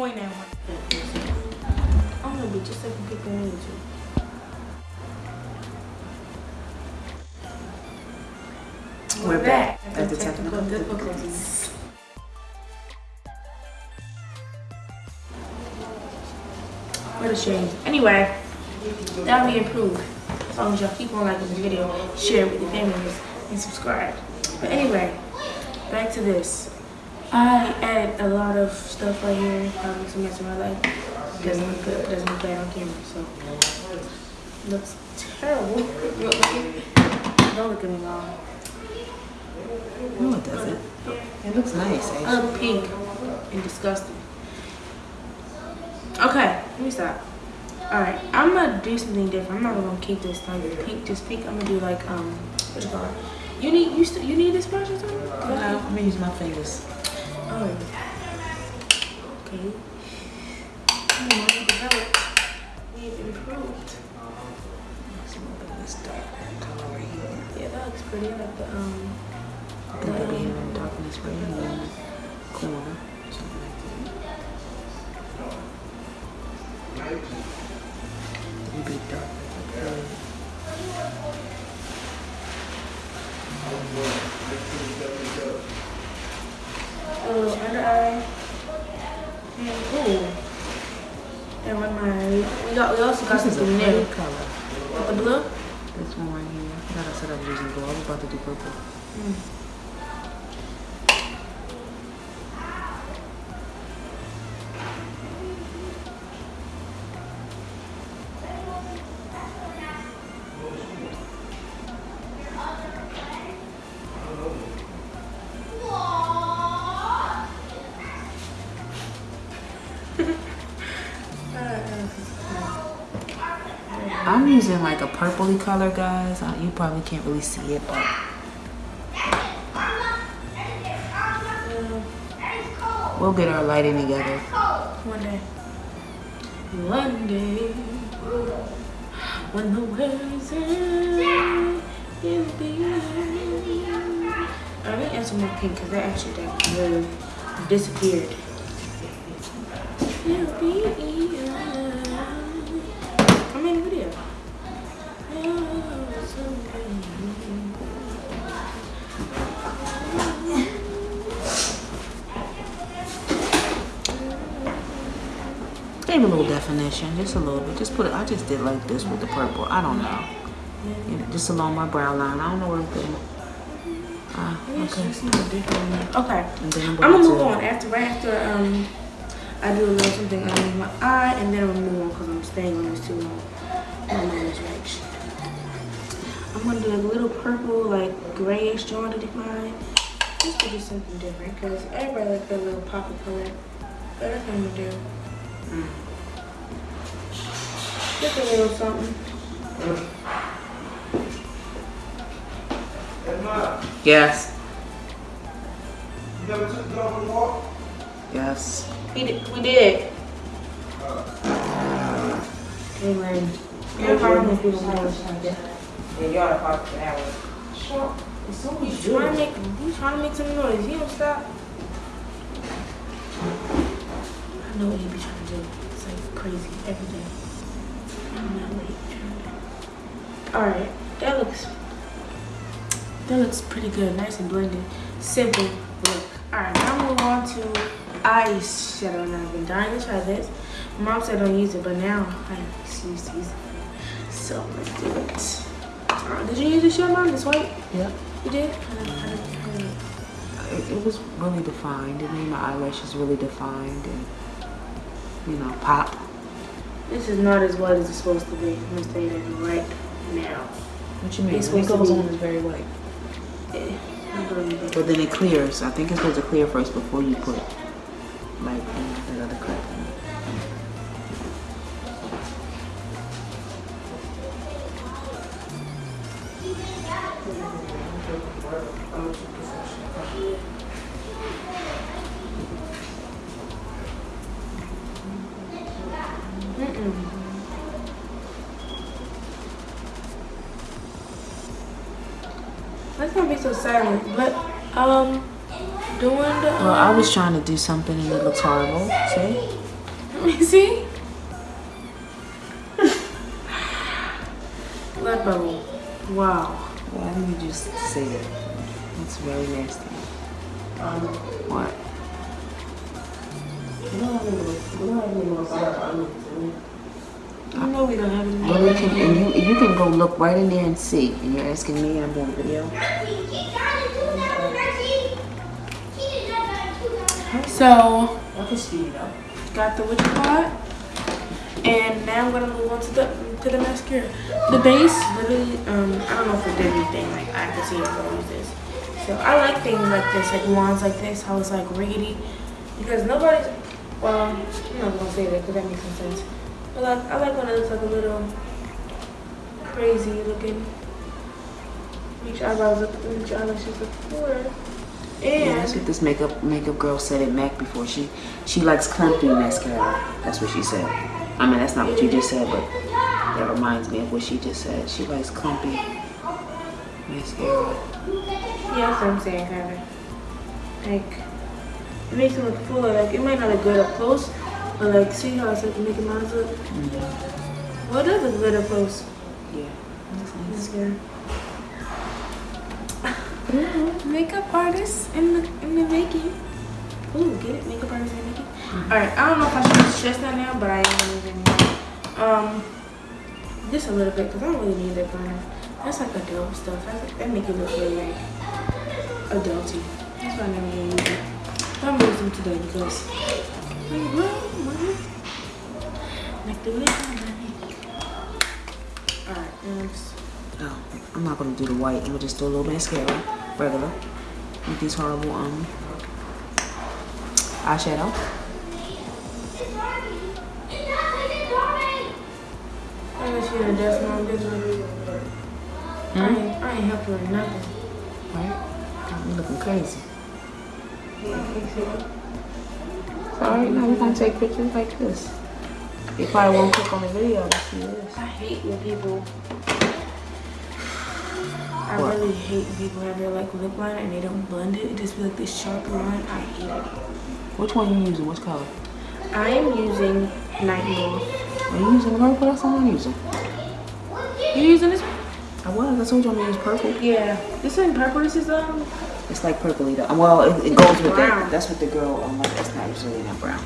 point at one. I'm gonna be just like people on YouTube. We're back after technical difficulties. What a shame. Anyway, that'll be improved. As long as y'all keep on liking the video, share it with your families, and subscribe. But anyway, back to this. I added a lot of stuff right here. Probably some mess around like doesn't look good, doesn't look bad on camera, so looks terrible. Don't look at me wrong. No, it doesn't. It looks nice. Actually. look pink and disgusting. Okay, let me stop. Alright, I'm gonna do something different. I'm not gonna keep this like pink, just pink. I'm gonna do like um, what you call it? You need you still you need this brush or something? No, I'm gonna use my fingers. Okay. We've improved. Let's move this dark color here. Yeah, that looks pretty. Like the um. Be in darkness right in the corner. Something like that. It'll be dark. A little under eye. And ooh. And with my we got we also got This something new. color. With the blue. This one right here. I thought I said I was using blue. I was about to do purple. Mm. I'm using like a purpley color, guys. Uh, You probably can't really see it, but we'll get our lighting together. One day. One day. When the end, you'll be I didn't add some more pink because that actually that really disappeared. Gave a little definition, just a little bit. Just put it. I just did like this with the purple. I don't know. You know, just along my brow line. I don't know where I'm putting it. Ah, okay. Okay. I'm gonna move on after right after um I do a little something on my eye and then I'm gonna move on because I'm staying on this too long. I'm on this right. I'm gonna do a little purple, like grayish jaundiced in mine. Just to do something different because everybody like that little pop of color. But that's what I'm gonna do. Just a little something. Yes. You never took the dog for a? Yes. We did. We did. Amen. Yeah, probably people know it's like that. Yeah, y'all are part of that one. He's trying to make he's trying to make some noise. He don't stop. I know what he be trying to do. It's like crazy every day. I'm not wait. Alright, that looks that looks pretty good. Nice and blended. Simple look. Alright, now move on to eyeshadow. Now I've been dying to try this. Mom said don't use it, but now I refuse to use it. So let's do it. Uh, did you use this shit, Mom? This white? Yep. You did? It, it was really defined. It made my eyelashes really defined and, you know, pop. This is not as white as it's supposed to be. I'm say that right now. What you mean? It's supposed goes on, it's very white. I believe it. But then it clears. I think it's supposed to clear first before you put like that other crap in it. Let's not be so silent. But um, doing the Well, I was trying to do something and it looks horrible. See? Let me see. Blood bubble. Wow. Why did you just say that? That's very nasty. Um, What? we don't have any more. We don't have any more. I know we don't have any more. Well, you can, and you, you can go look right in there and see. And you're asking me, I'm doing a video. So, I can speed it up. got the witch pot. And now I'm gonna move on to the to the mascara. The base literally, um, I don't know if it did anything. Like I can see it when I use this. So I like things like this, like wands like this, how it's like riggedy, because nobody's. Well, I'm not gonna say that because that makes no sense. But like, I like when it looks like a little crazy looking. Make eyebrows look, make eyelashes look fuller. Yeah, that's And what this makeup makeup girl said at MAC before. She she likes clumpy mascara. That's what she said. I mean, that's not what you just said, but that reminds me of what she just said. She likes clumpy mascara. Yeah, that's what I'm saying, kind of. Like, it makes it look fuller. Like, it might not look good up close, but like, see how it's like making mine look? Well, it does look good up close. Yeah. That's good. Makeup artist in the in the making. Ooh, get it? Makeup artist in the making. All right, I don't know if I should stress that now, but I am use. Um, just a little bit because I don't really need that burner. That's like adult stuff. That, that make it look really like adulty. That's why I never really use it. But I'm use them today because like, the lip. Alright, next. Oh, I'm not gonna do the white. I'm gonna just do a little mascara, regular, with these horrible um eyeshadow. I guess you're a deaf mom, business. I ain't, I ain't helping her nothing. Right? Me looking crazy. Yeah, fix it. Alright, now we're gonna take pictures like this. You probably won't click on the video to see this. I hate when people. I What? really hate when people have their like lip liner and they don't blend it. It just be like this sharp line. I hate it. Which one you using? Which color? I am using Nightmoth. Are you using the purple? That's all I'm using. You using this? I was. I told you I'm gonna use purple. Yeah. This one purple. This is um. It's like purpley though. Well, it, it goes with Brown. that. That's what the girl. Um, like, that's not it's really not brown.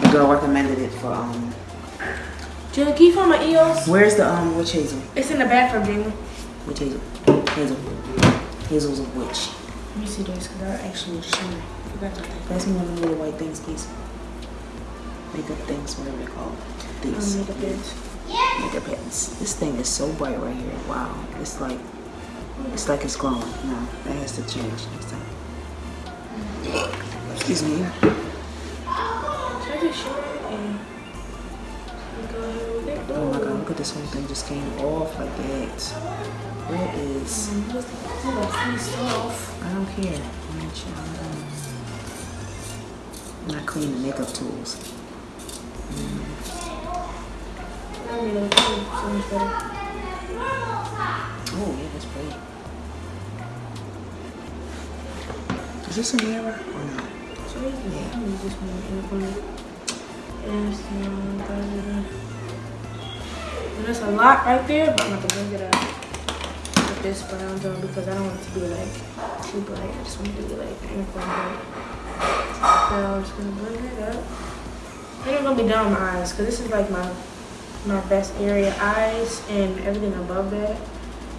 The girl recommended it for um. Jill, can you find my EOS? Where's the um witch hazel? It's in the bathroom, Jamie. Witch hazel. Hazel. Hazel's a witch. Let me see this because I actually showing. I forgot to Pass me one of the little white things, please. Makeup things, whatever they're called. These um, makeup pens. This thing is so bright right here. Wow. It's like it's like it's glowing. No, that has to change next time. Excuse me. I just show it and and go ahead with it? Oh my god, look at this whole thing just came off like that. Where is what's the, what's the face off? I don't care. I'm not sure. I'm not clean the makeup tools. Oh yeah, that's pretty. Is this a mirror or no? So yeah, I'm gonna use this one in the. And oh, there's a lot right there, but I'm gonna bring it up with this brown tone because I don't want it to be like too bright. I just want it to be like corner. So I'm just gonna blend it up. I'm gonna be with my eyes because this is like my my best area. Eyes and everything above that.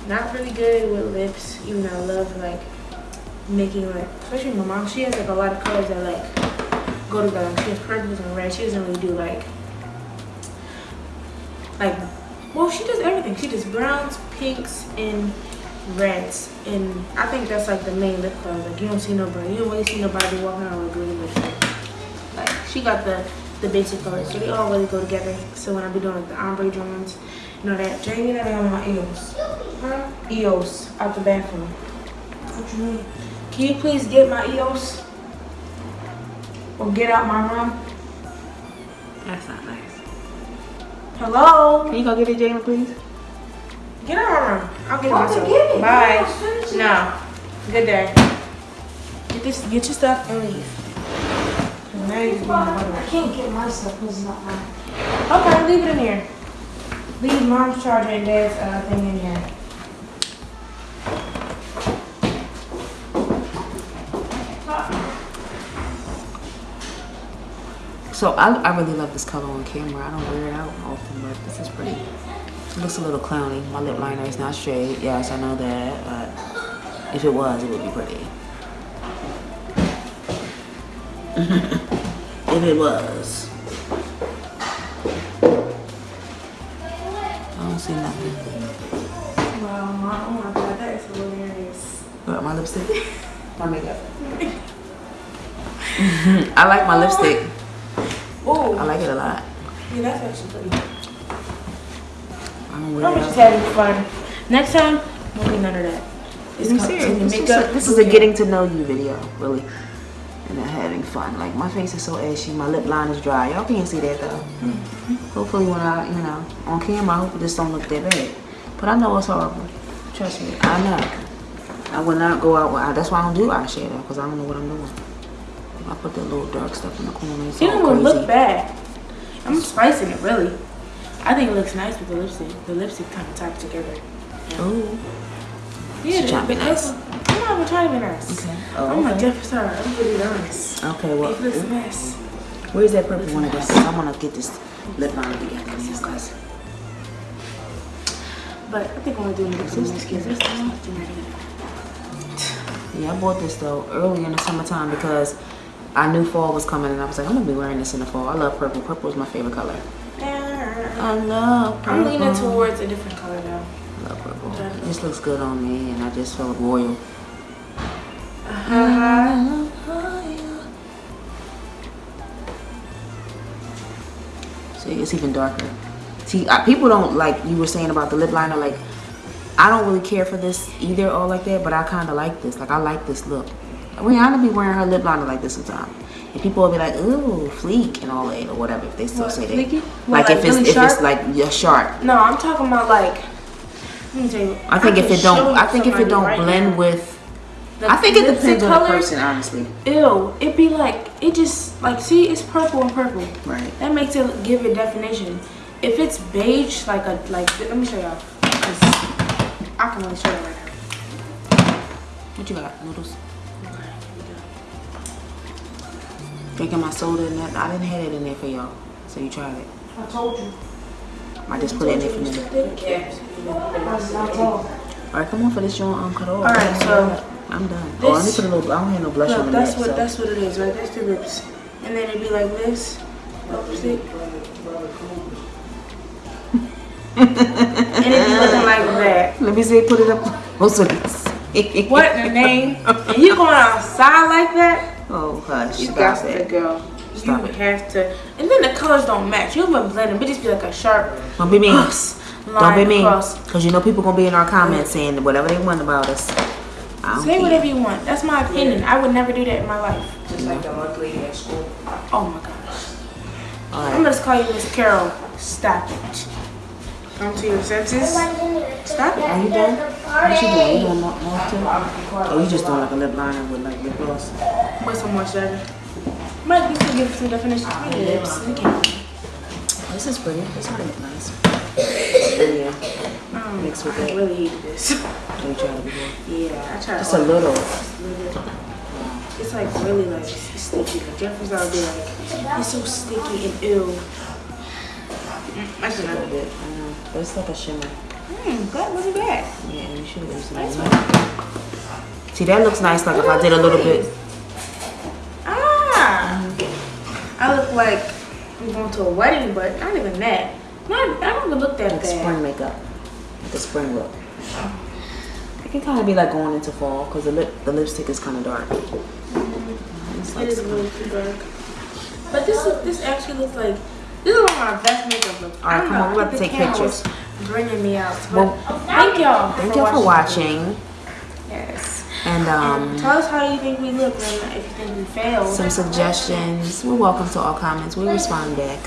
Not really good with lips, even though I love like making like, especially my mom, she has like a lot of colors that like go together. She has purples and red. She doesn't really do like, like, well, she does everything. She does browns, pinks, and reds. And I think that's like the main lip color. Like you don't see nobody, you don't really see nobody walking around with green lipstick. Like she got the the basic colors, so they all really go together. So when I be doing like the ombre drawings, you know that Jamie that I got my EOS, huh? EOS out the bathroom. What you mean? Can you please get my EOS? Or get out my room? That's not nice. Hello? Can you go get it, Jamie, please? Get out my room. I'll get it Okay, myself. get it. Bye. I'll finish it. No. Good day. Get this get your stuff and leave. 'Cause Now you just want I can't get my stuff because it's not mine. Okay, leave it in here. Leave mom's charger and dad's uh, thing in here. So I, I really love this color on camera. I don't wear it out often, but this is pretty. It looks a little clowny. My lip liner is not straight. Yes, I know that, but if it was, it would be pretty. if it was. I don't see nothing. Wow, my, oh my god, that is hilarious. What, my lipstick? my makeup. I like my lipstick. Oh, I like it a lot. yeah, that's actually pretty. I don't wear I'm just having fun. Next time, won't be none of that. It's I'm serious. This, is a, this is a getting to know you video, really. And I'm having fun. Like my face is so ashy, my lip line is dry. Y'all can't see that though. Mm-hmm. Hopefully when I, you know, on camera, I hope this don't look that bad. But I know it's horrible. Trust me, I know. I will not go out with. That's why I don't do eyeshadow, because I don't know what I'm doing. I put that little dark stuff in the corner. It's It don't crazy. look bad. I'm spicing it, really. I think it looks nice with the lipstick. The lipstick kind of tied together. Ooh. Yeah, She trying to be nice. Trying to be nice. Okay. I'm Oh, oh like, okay. Sorry, I'm really honest. Okay, well, looks a mm. mess. where's that purple one again? I want to get this lip liner together. Because But I think I'm gonna do it with this this is doing Yeah, I bought this though early in the summertime because I knew fall was coming and I was like, I'm gonna be wearing this in the fall. I love purple. Purple is my favorite color. I love purple. I'm leaning towards a different color now. I love purple. Just looks good on me and I just feel royal. Uh-huh. See, it's even darker. See, uh, people don't like you were saying about the lip liner. Like, I don't really care for this either, or like that. But I kind of like this. Like, I like this look. Rihanna be wearing her lip liner like this sometimes, and people will be like, "Ooh, fleek" and all that, or whatever. If they still What, say that, like, What, if like it's really if it's like yeah, sharp. No, I'm talking about like. Let me tell you. I think if it don't, I think if it don't right blend now. with, The I think it depends on the person, honestly. Ew, it be like it just like see it's purple and purple. Right. That makes it give it definition. If it's beige, like a like let me show y'all. I can only show you right now. What you got? Noodles. Okay, here we go. Drinking my soda and that. I didn't have it in there for y'all, so you tried it. I told you. I just put it in there for me. Not all. Right, come on for this joint. I'm um, cut off. All right, so I'm done. oh, I need to put a little. I don't have no blush on the that's what so. that's what it is, right? That's the lips, and then it'd be like this, and it'd be looking like that. Let me see. Put it up. So this. What in the name? And you going outside like that? Oh, hush. You got to go. Stop you it. have to. And then the colors don't match. You even blend them. It just be like a sharp Don't be mean. Don't be mean. across. Cause you know people gonna be in our comments saying whatever they want about us. Say whatever you want. That's my opinion. I would never do that in my life. Just like the month lady at school. Oh my gosh. I'm gonna just call you Miss Carol. Stop it. Come to your senses. Stop it. Are you done? What you doing? You doing more, more too? Oh, you just doing like a lip liner with like lip gloss. Wait some more shadow. Might be to give some definition to your lips. This is pretty. This one look nice. Yeah. Um, Mixed with I that. really hate this. Let me try it before. Yeah, I tried. Just a little. It's like really like sticky. Like Jeffrey's out there like it's so sticky and ew. Mm, I should A little have. bit. I know. But it's like a shimmer. Hmm, that wasn't bad. Yeah, you should have some Nice more. See, that looks nice. Like if I did a little bit. Ah, I look like I'm going to a wedding, but not even that. Not, I don't even look that Like bad. spring makeup. A spring look. It can kind of be like going into fall because the lip, the lipstick is kind of dark. It's It like is really too dark. But this this actually looks like this is one of my best makeup looks. All right, come on, we're about to take pictures. Bringing me out. Well, thank y'all. Thank y'all for watching. Yes. And Um, um, tell us how you think we look and if you think we failed. some suggestions. We're welcome to all comments. We respond back.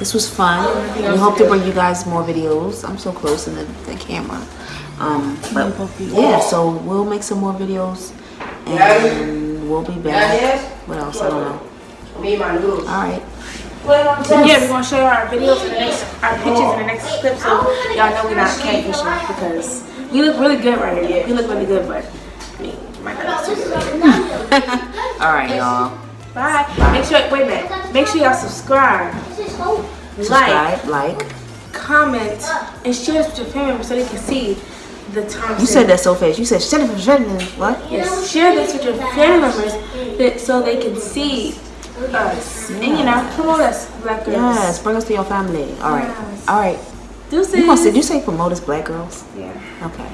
This was fun. We hope to bring you guys more videos. I'm so close in the, the camera. Um, but yeah, so we'll make some more videos and we'll be back. What else? I don't know. Me my. All right. Yeah, we're gonna show you our videos in the next, our pictures in the next clip, so y'all know we're not catfishing because we look really good right here. We look really good, but I mean, my God. All right, y'all. Bye. Make sure, wait a minute. Make sure y'all subscribe, like, Subscribe, like. comment, and share this with your family members so they can see the time. You said that so fast. You said shut up, shut up. What? Yes, share this with your family members that, so they can see us. And you know, promote us, black girls. Yes, bring us to your family. All right. Yes. All right. Deuces. You must did you say promote us black girls? Yeah. Okay.